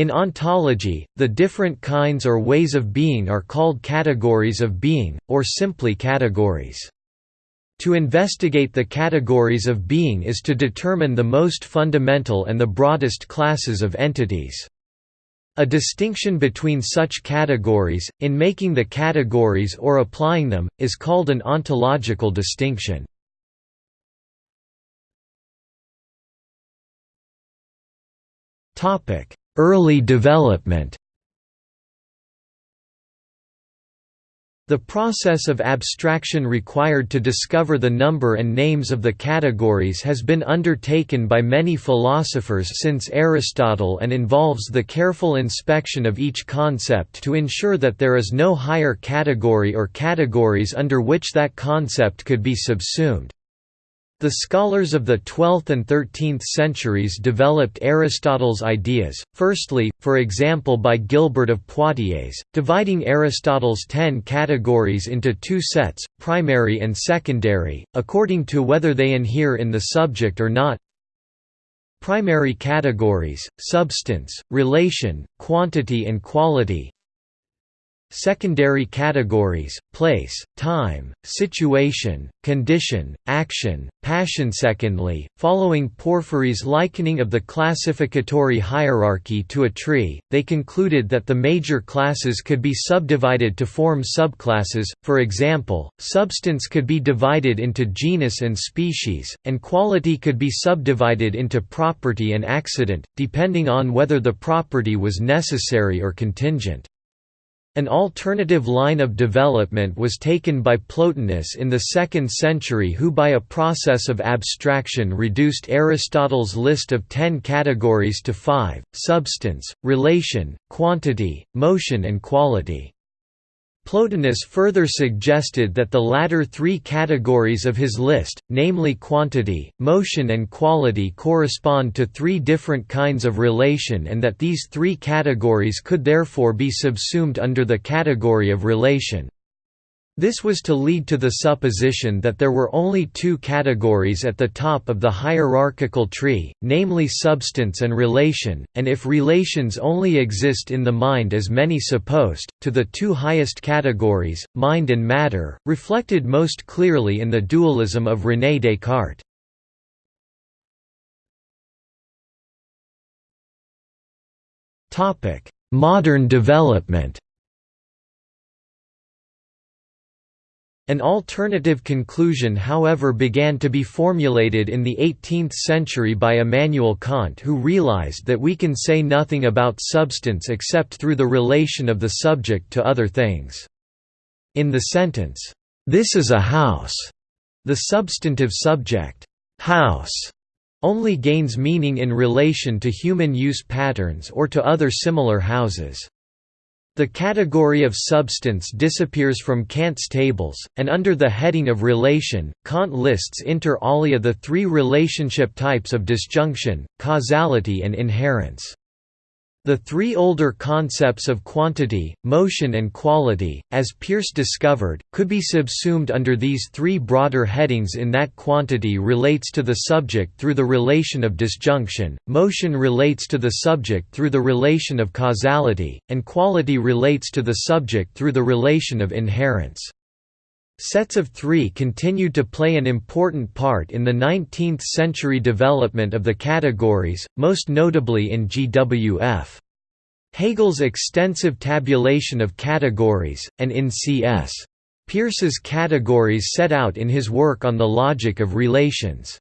In ontology, the different kinds or ways of being are called categories of being, or simply categories. To investigate the categories of being is to determine the most fundamental and the broadest classes of entities. A distinction between such categories, in making the categories or applying them, is called an ontological distinction. Early development The process of abstraction required to discover the number and names of the categories has been undertaken by many philosophers since Aristotle and involves the careful inspection of each concept to ensure that there is no higher category or categories under which that concept could be subsumed. The scholars of the 12th and 13th centuries developed Aristotle's ideas, firstly, for example by Gilbert of Poitiers, dividing Aristotle's ten categories into two sets, primary and secondary, according to whether they inhere in the subject or not. Primary categories, substance, relation, quantity and quality Secondary categories, place, time, situation, condition, action, passion. Secondly, following Porphyry's likening of the classificatory hierarchy to a tree, they concluded that the major classes could be subdivided to form subclasses, for example, substance could be divided into genus and species, and quality could be subdivided into property and accident, depending on whether the property was necessary or contingent. An alternative line of development was taken by Plotinus in the 2nd century who by a process of abstraction reduced Aristotle's list of ten categories to five, substance, relation, quantity, motion and quality. Plotinus further suggested that the latter three categories of his list, namely quantity, motion and quality correspond to three different kinds of relation and that these three categories could therefore be subsumed under the category of relation. This was to lead to the supposition that there were only two categories at the top of the hierarchical tree, namely substance and relation, and if relations only exist in the mind as many supposed, to the two highest categories, mind and matter, reflected most clearly in the dualism of René Descartes. Modern development An alternative conclusion however began to be formulated in the 18th century by Immanuel Kant who realized that we can say nothing about substance except through the relation of the subject to other things. In the sentence, "'This is a house' the substantive subject, "'house' only gains meaning in relation to human use patterns or to other similar houses. The category of substance disappears from Kant's tables, and under the heading of relation, Kant lists inter alia the three relationship types of disjunction, causality and inherence. The three older concepts of quantity, motion and quality, as Peirce discovered, could be subsumed under these three broader headings in that quantity relates to the subject through the relation of disjunction, motion relates to the subject through the relation of causality, and quality relates to the subject through the relation of inherence. Sets of three continued to play an important part in the 19th-century development of the categories, most notably in GWF. Hegel's extensive tabulation of categories, and in C.S. Peirce's categories set out in his work on the logic of relations.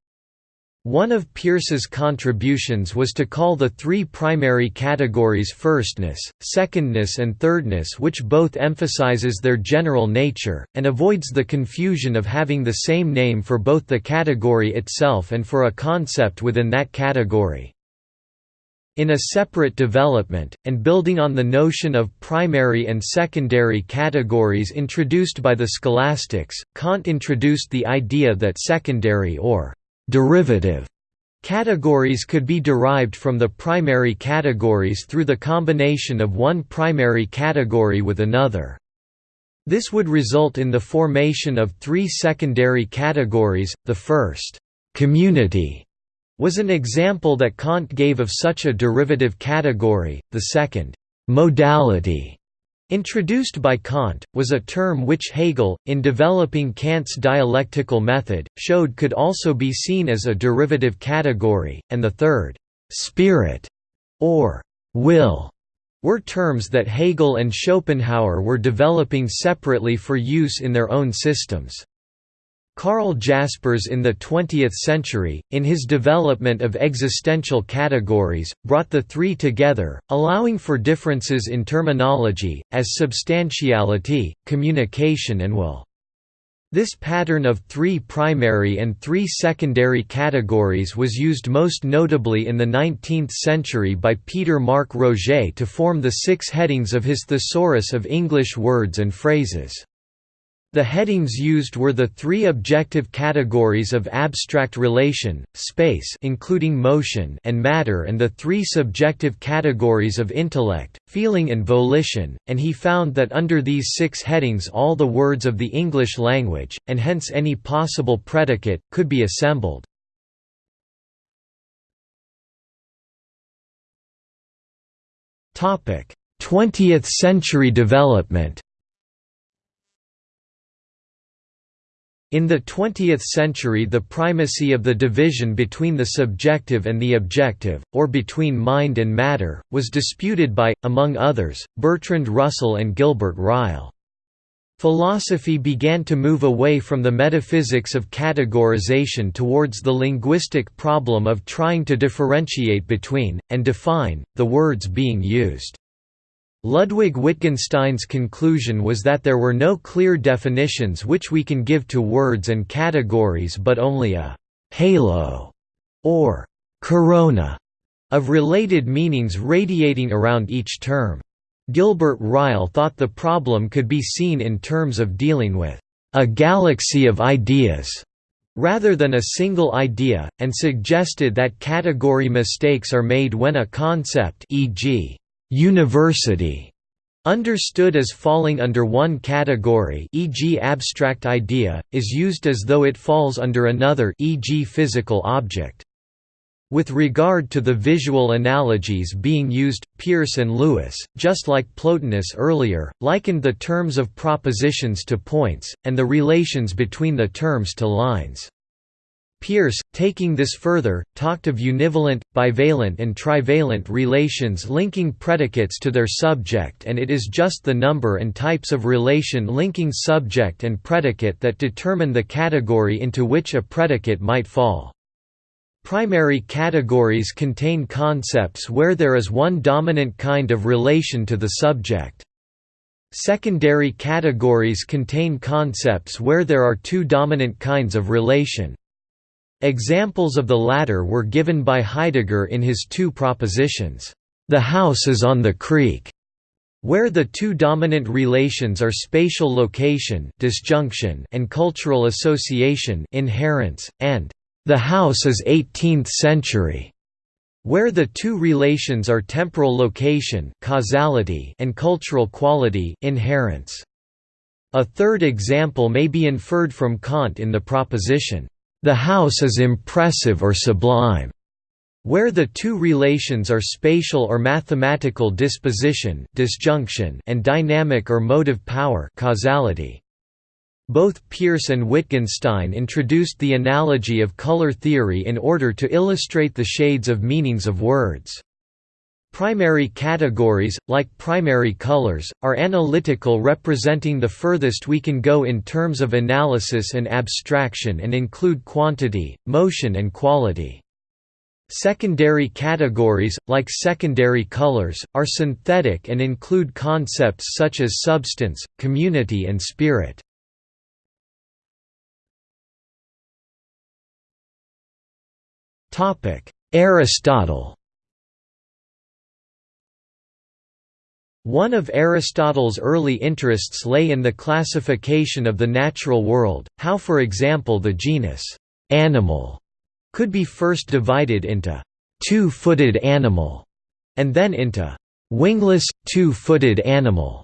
One of Peirce's contributions was to call the three primary categories firstness, secondness and thirdness which both emphasizes their general nature, and avoids the confusion of having the same name for both the category itself and for a concept within that category. In a separate development, and building on the notion of primary and secondary categories introduced by the scholastics, Kant introduced the idea that secondary or derivative categories could be derived from the primary categories through the combination of one primary category with another. This would result in the formation of three secondary categories, the first, community, was an example that Kant gave of such a derivative category. The second modality introduced by Kant, was a term which Hegel, in developing Kant's dialectical method, showed could also be seen as a derivative category, and the third spirit, or will, were terms that Hegel and Schopenhauer were developing separately for use in their own systems. Karl Jaspers in the 20th century, in his development of existential categories, brought the three together, allowing for differences in terminology, as substantiality, communication and will. This pattern of three primary and three secondary categories was used most notably in the 19th century by Peter Mark Roget to form the six headings of his Thesaurus of English Words and Phrases. The headings used were the three objective categories of abstract relation, space including motion and matter and the three subjective categories of intellect, feeling and volition, and he found that under these six headings all the words of the English language, and hence any possible predicate, could be assembled. Twentieth century development In the 20th century the primacy of the division between the subjective and the objective, or between mind and matter, was disputed by, among others, Bertrand Russell and Gilbert Ryle. Philosophy began to move away from the metaphysics of categorization towards the linguistic problem of trying to differentiate between, and define, the words being used. Ludwig Wittgenstein's conclusion was that there were no clear definitions which we can give to words and categories but only a «halo» or «corona» of related meanings radiating around each term. Gilbert Ryle thought the problem could be seen in terms of dealing with «a galaxy of ideas» rather than a single idea, and suggested that category mistakes are made when a concept e.g university understood as falling under one category e.g. abstract idea, is used as though it falls under another e.g. physical object. With regard to the visual analogies being used, Peirce and Lewis, just like Plotinus earlier, likened the terms of propositions to points, and the relations between the terms to lines. Peirce, taking this further, talked of univalent, bivalent and trivalent relations linking predicates to their subject and it is just the number and types of relation linking subject and predicate that determine the category into which a predicate might fall. Primary categories contain concepts where there is one dominant kind of relation to the subject. Secondary categories contain concepts where there are two dominant kinds of relation. Examples of the latter were given by Heidegger in his two propositions. The house is on the creek, where the two dominant relations are spatial location disjunction and cultural association inherence, and the house is 18th century, where the two relations are temporal location causality and cultural quality inherence. A third example may be inferred from Kant in the proposition, the house is impressive or sublime, where the two relations are spatial or mathematical disposition disjunction and dynamic or motive power causality. Both Peirce and Wittgenstein introduced the analogy of color theory in order to illustrate the shades of meanings of words. Primary categories, like primary colors, are analytical representing the furthest we can go in terms of analysis and abstraction and include quantity, motion and quality. Secondary categories, like secondary colors, are synthetic and include concepts such as substance, community and spirit. Aristotle One of Aristotle's early interests lay in the classification of the natural world, how for example the genus «animal» could be first divided into «two-footed animal» and then into «wingless, two-footed animal».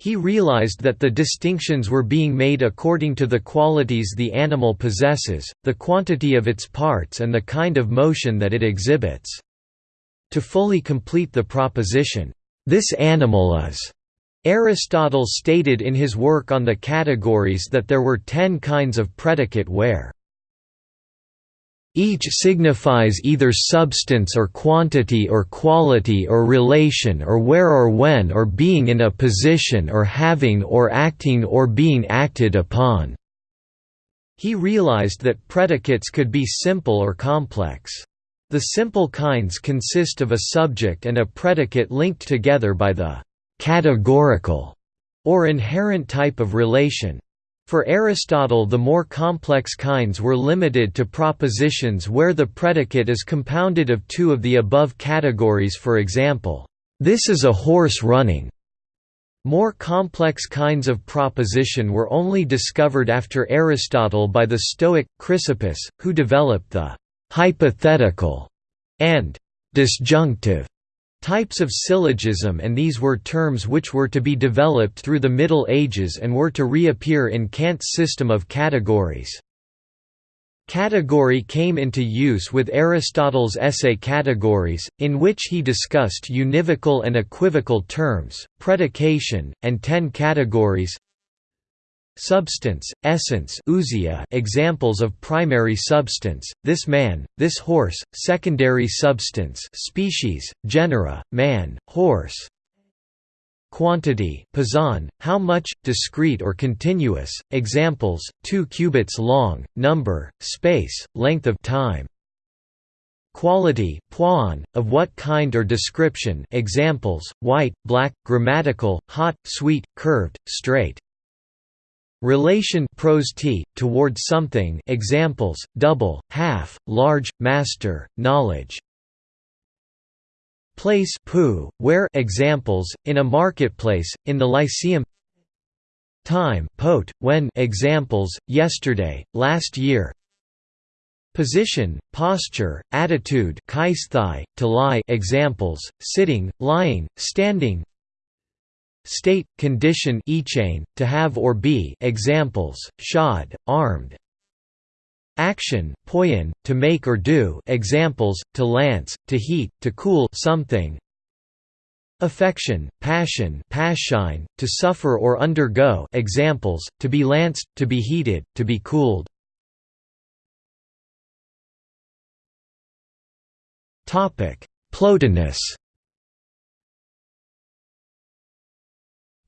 He realized that the distinctions were being made according to the qualities the animal possesses, the quantity of its parts and the kind of motion that it exhibits. To fully complete the proposition, "'This animal is' Aristotle stated in his work on the categories that there were ten kinds of predicate where each signifies either substance or quantity or quality or relation or where or when or being in a position or having or acting or being acted upon." He realized that predicates could be simple or complex. The simple kinds consist of a subject and a predicate linked together by the «categorical» or inherent type of relation. For Aristotle the more complex kinds were limited to propositions where the predicate is compounded of two of the above categories for example, "'This is a horse running' More complex kinds of proposition were only discovered after Aristotle by the Stoic, Chrysippus, who developed the «hypothetical» and «disjunctive» Types of syllogism and these were terms which were to be developed through the Middle Ages and were to reappear in Kant's system of categories. Category came into use with Aristotle's essay Categories, in which he discussed univocal and equivocal terms, predication, and ten categories Substance, essence examples of primary substance, this man, this horse, secondary substance species, genera, man, horse. Quantity poson, how much, discrete or continuous, examples, 2 cubits long, number, space, length of time. Quality poion, of what kind or description examples, white, black, grammatical, hot, sweet, curved, straight Relation pros ti, toward something examples, double, half, large, master, knowledge. Place pou, where examples, in a marketplace, in the lyceum. Time pot, when examples, yesterday, last year. Position, posture, attitude to lie examples, sitting, lying, standing State, condition chain, to have or be examples, shod, armed. Action, poiein, to make or do examples, to lance, to heat, to cool something. Affection, passion passion, to suffer or undergo examples, to be lanced, to be heated, to be cooled. Plotinus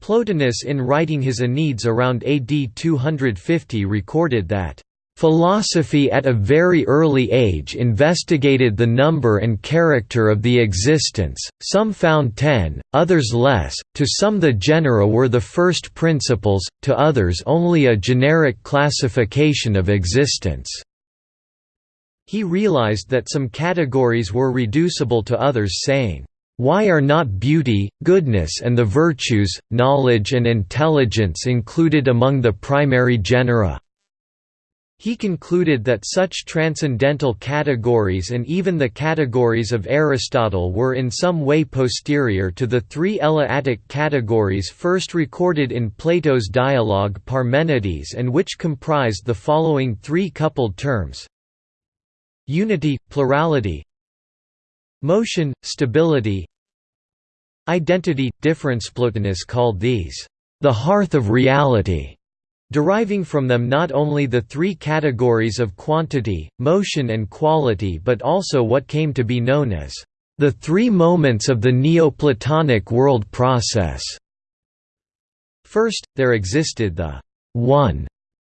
Plotinus in writing his Enneads around AD 250 recorded that Philosophy at a very early age investigated the number and character of the existence, some found ten, others less, to some the genera were the first principles, to others only a generic classification of existence. He realized that some categories were reducible to others saying, why are not beauty, goodness and the virtues, knowledge and intelligence included among the primary genera? He concluded that such transcendental categories and even the categories of Aristotle were in some way posterior to the three Eleatic categories first recorded in Plato's dialogue Parmenides and which comprised the following three coupled terms Unity, plurality Motion, stability Identity, difference Plotinus called these, "...the hearth of reality", deriving from them not only the three categories of quantity, motion and quality but also what came to be known as, "...the three moments of the Neoplatonic world process". First, there existed the «one»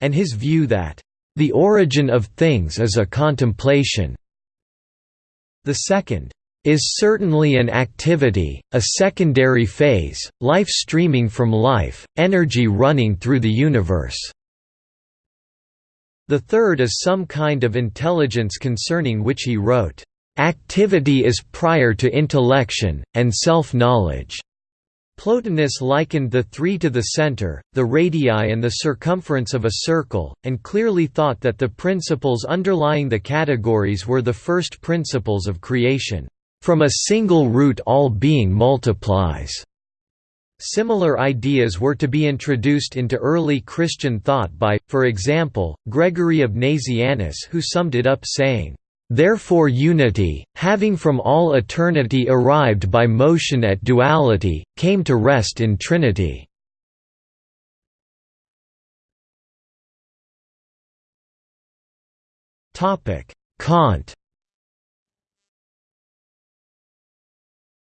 and his view that, "...the origin of things is a contemplation", the second, is certainly an activity, a secondary phase, life streaming from life, energy running through the universe. The third is some kind of intelligence concerning which he wrote, "...activity is prior to intellection, and self-knowledge." Plotinus likened the three to the center, the radii and the circumference of a circle, and clearly thought that the principles underlying the categories were the first principles of creation. From a single root all being multiplies. Similar ideas were to be introduced into early Christian thought by, for example, Gregory of Nazianzus who summed it up saying, Therefore unity, having from all eternity arrived by motion at duality, came to rest in Trinity. Kant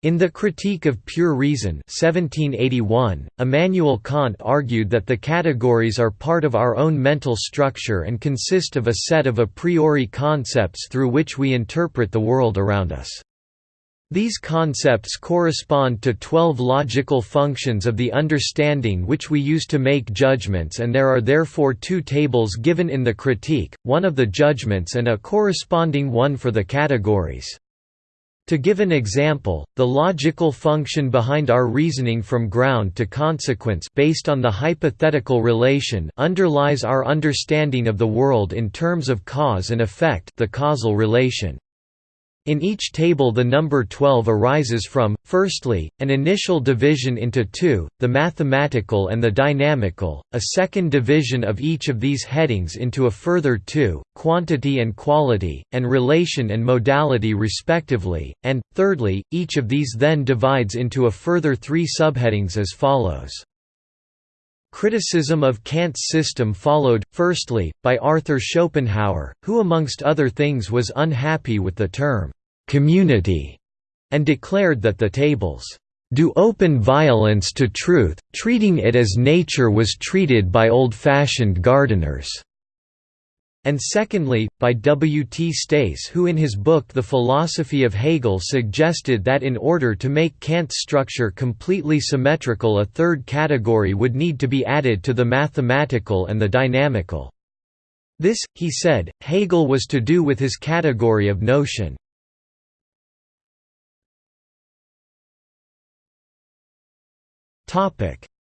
In the Critique of Pure Reason 1781, Immanuel Kant argued that the categories are part of our own mental structure and consist of a set of a priori concepts through which we interpret the world around us. These concepts correspond to twelve logical functions of the understanding which we use to make judgments and there are therefore two tables given in the critique, one of the judgments and a corresponding one for the categories. To give an example, the logical function behind our reasoning from ground to consequence based on the hypothetical relation underlies our understanding of the world in terms of cause and effect the causal relation. In each table the number 12 arises from, firstly, an initial division into two, the mathematical and the dynamical, a second division of each of these headings into a further two, quantity and quality, and relation and modality respectively, and, thirdly, each of these then divides into a further three subheadings as follows. Criticism of Kant's system followed, firstly, by Arthur Schopenhauer, who amongst other things was unhappy with the term, "'community' and declared that the tables do open violence to truth, treating it as nature was treated by old-fashioned gardeners." And secondly, by W. T. Stace who in his book The Philosophy of Hegel suggested that in order to make Kant's structure completely symmetrical a third category would need to be added to the mathematical and the dynamical. This, he said, Hegel was to do with his category of notion.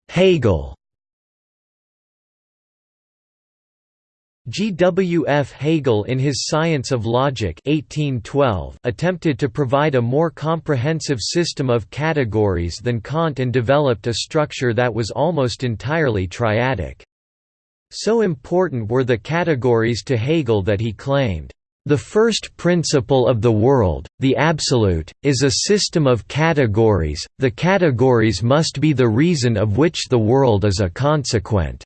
Hegel G. W. F. Hegel in his Science of Logic 1812 attempted to provide a more comprehensive system of categories than Kant and developed a structure that was almost entirely triadic. So important were the categories to Hegel that he claimed, "...the first principle of the world, the absolute, is a system of categories, the categories must be the reason of which the world is a consequent."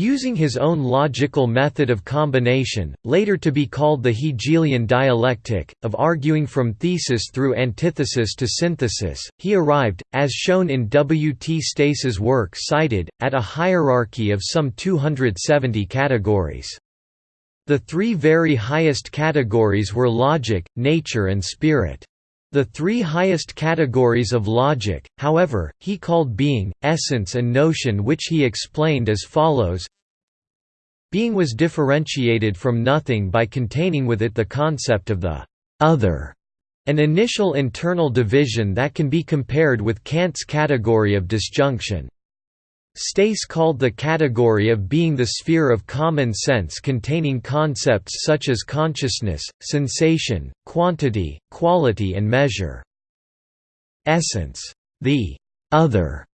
Using his own logical method of combination, later to be called the Hegelian dialectic, of arguing from thesis through antithesis to synthesis, he arrived, as shown in W. T. Stace's work cited, at a hierarchy of some 270 categories. The three very highest categories were logic, nature and spirit. The three highest categories of logic, however, he called being, essence and notion which he explained as follows Being was differentiated from nothing by containing with it the concept of the «other», an initial internal division that can be compared with Kant's category of disjunction. Stace called the category of being the sphere of common sense containing concepts such as consciousness, sensation, quantity, quality and measure. Essence. The «other»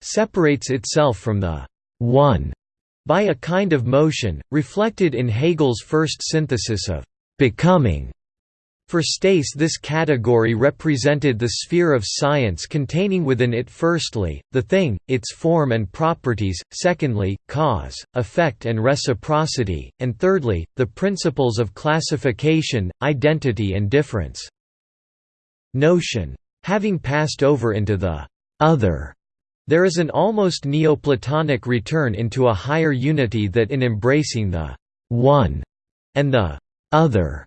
separates itself from the «one» by a kind of motion, reflected in Hegel's first synthesis of «becoming» For Stace this category represented the sphere of science containing within it firstly, the thing, its form and properties, secondly, cause, effect and reciprocity, and thirdly, the principles of classification, identity and difference. Notion. Having passed over into the «other», there is an almost Neoplatonic return into a higher unity that in embracing the «one» and the «other»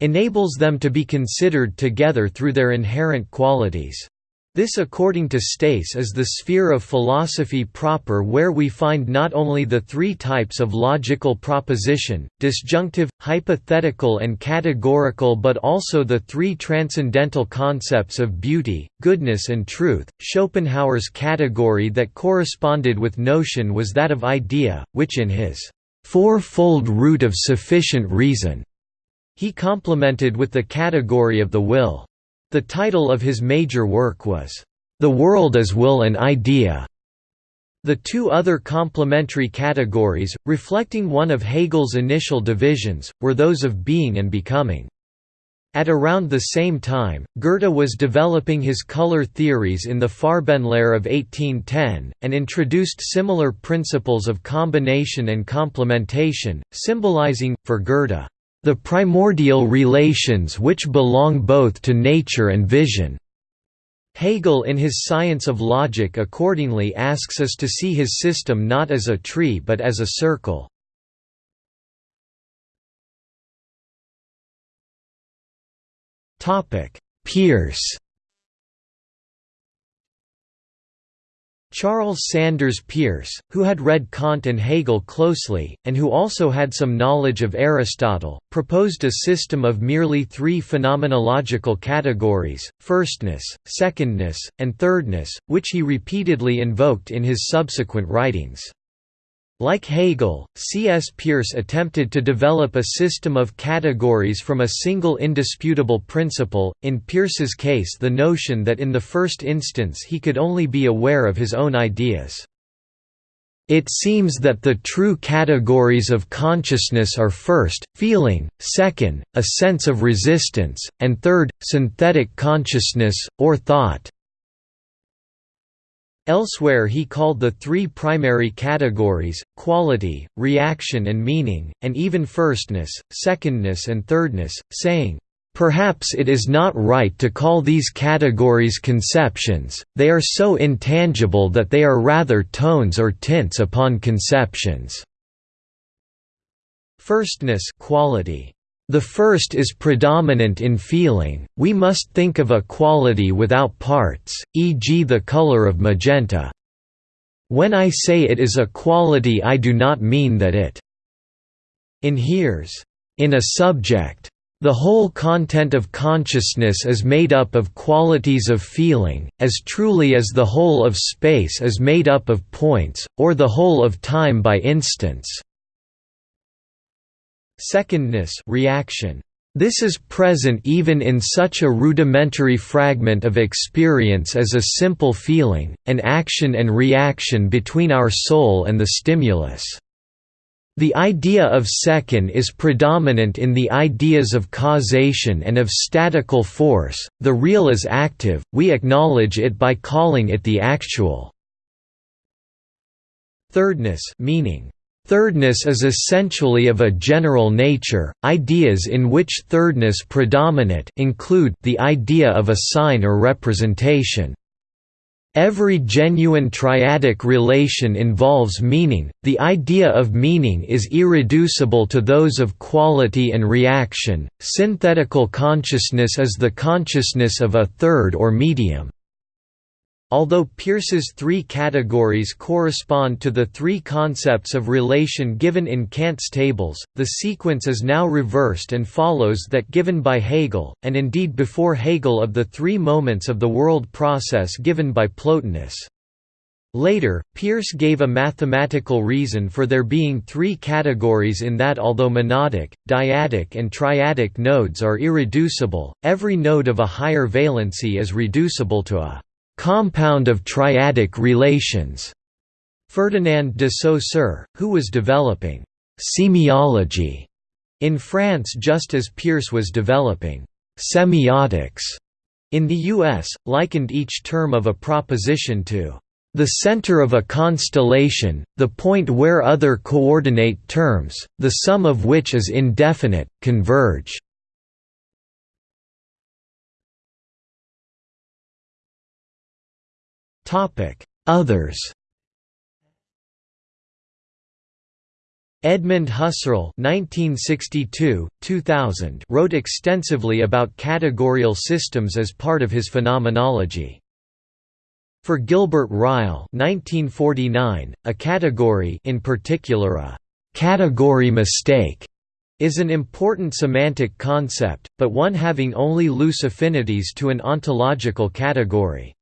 enables them to be considered together through their inherent qualities. This according to Stace is the sphere of philosophy proper where we find not only the three types of logical proposition, disjunctive, hypothetical and categorical but also the three transcendental concepts of beauty, goodness and truth. Schopenhauer's category that corresponded with notion was that of idea, which in his four-fold root of sufficient reason he complemented with the category of the will. The title of his major work was, the world as will and idea. The two other complementary categories, reflecting one of Hegel's initial divisions, were those of being and becoming. At around the same time, Goethe was developing his color theories in the Farbenlehre of 1810, and introduced similar principles of combination and complementation, symbolizing, for Goethe, the primordial relations which belong both to nature and vision. Hegel in his Science of Logic accordingly asks us to see his system not as a tree but as a circle. Peirce Charles Sanders Peirce, who had read Kant and Hegel closely, and who also had some knowledge of Aristotle, proposed a system of merely three phenomenological categories, firstness, secondness, and thirdness, which he repeatedly invoked in his subsequent writings. Like Hegel, C.S. Peirce attempted to develop a system of categories from a single indisputable principle, in Peirce's case the notion that in the first instance he could only be aware of his own ideas. It seems that the true categories of consciousness are first, feeling, second, a sense of resistance, and third, synthetic consciousness, or thought. Elsewhere he called the three primary categories, quality, reaction and meaning, and even firstness, secondness and thirdness, saying, Perhaps it is not right to call these categories conceptions, they are so intangible that they are rather tones or tints upon conceptions. Firstness quality. The first is predominant in feeling, we must think of a quality without parts, e.g. the color of magenta. When I say it is a quality I do not mean that it inheres in a subject. The whole content of consciousness is made up of qualities of feeling, as truly as the whole of space is made up of points, or the whole of time by instants. Secondness reaction. This is present even in such a rudimentary fragment of experience as a simple feeling, an action and reaction between our soul and the stimulus. The idea of second is predominant in the ideas of causation and of statical force, the real is active, we acknowledge it by calling it the actual. Thirdness meaning Thirdness is essentially of a general nature. Ideas in which thirdness predominate include the idea of a sign or representation. Every genuine triadic relation involves meaning, the idea of meaning is irreducible to those of quality and reaction, synthetical consciousness is the consciousness of a third or medium. Although Peirce's three categories correspond to the three concepts of relation given in Kant's tables, the sequence is now reversed and follows that given by Hegel, and indeed before Hegel of the three moments of the world process given by Plotinus. Later, Peirce gave a mathematical reason for there being three categories in that although monadic, dyadic and triadic nodes are irreducible, every node of a higher valency is reducible to a compound of triadic relations. Ferdinand de Saussure, who was developing semiology in France just as Peirce was developing semiotics in the US, likened each term of a proposition to the center of a constellation, the point where other coordinate terms, the sum of which is indefinite, converge. Others Edmund Husserl (1962–2000) wrote extensively about categorial systems as part of his phenomenology. For Gilbert Ryle (1949), a category, in particular a category mistake, is an important semantic concept, but one having only loose affinities to an ontological category.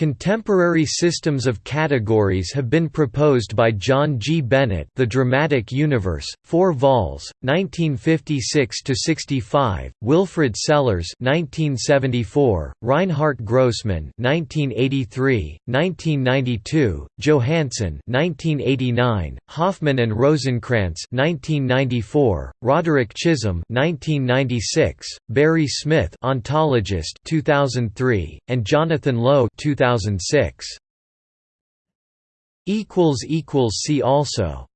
Contemporary systems of categories have been proposed by John G. Bennett The Dramatic Universe, 4 vols, 1956–65, Wilfrid Sellars 1974, Reinhart Grossman 1983, 1992, Johansson 1989, Hoffman and Rosenkrantz 1994, Roderick Chisholm 1996, Barry Smith Ontologist 2003, and Jonathan Lowe 2000 2006 equals equals see also